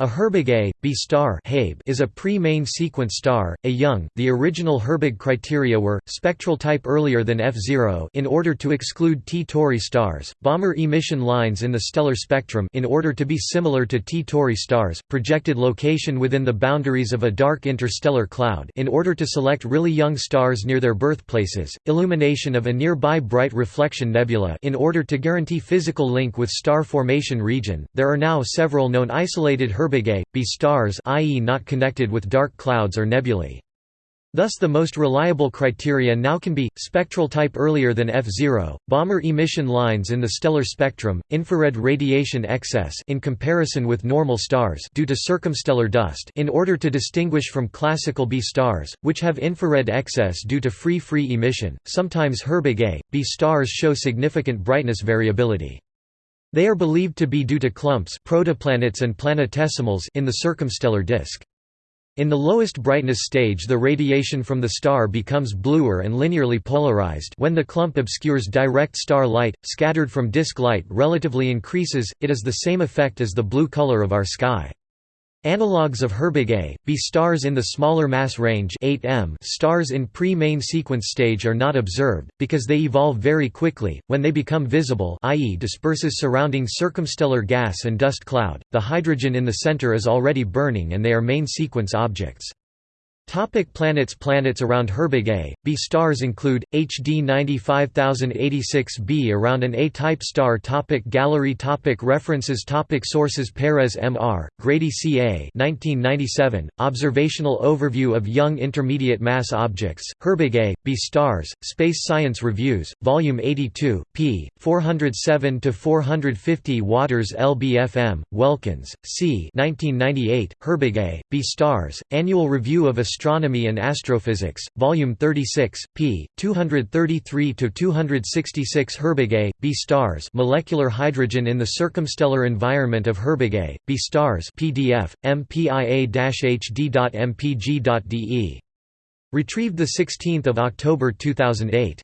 A Herbig B star is a pre-main sequence star, a young. The original Herbig criteria were spectral type earlier than F0 in order to exclude T Tauri stars, Balmer emission lines in the stellar spectrum in order to be similar to T Tauri stars, projected location within the boundaries of a dark interstellar cloud in order to select really young stars near their birthplaces, illumination of a nearby bright reflection nebula in order to guarantee physical link with star formation region. There are now several known isolated Herbig B stars i.e. not connected with dark clouds or nebulae. Thus the most reliable criteria now can be, spectral type earlier than F0, Balmer emission lines in the stellar spectrum, infrared radiation excess in comparison with normal stars due to circumstellar dust in order to distinguish from classical B stars, which have infrared excess due to free-free emission, sometimes Herbig A, B stars show significant brightness variability. They are believed to be due to clumps protoplanets and planetesimals in the circumstellar disk. In the lowest brightness stage the radiation from the star becomes bluer and linearly polarized when the clump obscures direct star light, scattered from disk light relatively increases, it is the same effect as the blue color of our sky. Analogues of Herbig A, B stars in the smaller mass range 8M stars in pre-main sequence stage are not observed, because they evolve very quickly, when they become visible i.e. disperses surrounding circumstellar gas and dust cloud, the hydrogen in the center is already burning and they are main sequence objects. Topic planets Planets around Herbig A, B stars include, HD 95086b around an A-type star topic Gallery topic References topic Sources Perez M.R., Grady C.A. 1997, Observational Overview of Young Intermediate Mass Objects, Herbig A, B stars, Space Science Reviews, Volume 82, p. 407–450 Waters LBFM, Waelkens, C. 1998, Herbig A, B stars, Annual Review of Astronomy and Astrophysics, Volume 36, p. 233–266 Herbig A, B stars Molecular hydrogen in the circumstellar environment of Herbig A, B stars PDF, mpia-hd.mpg.de. Retrieved 16 October 2008.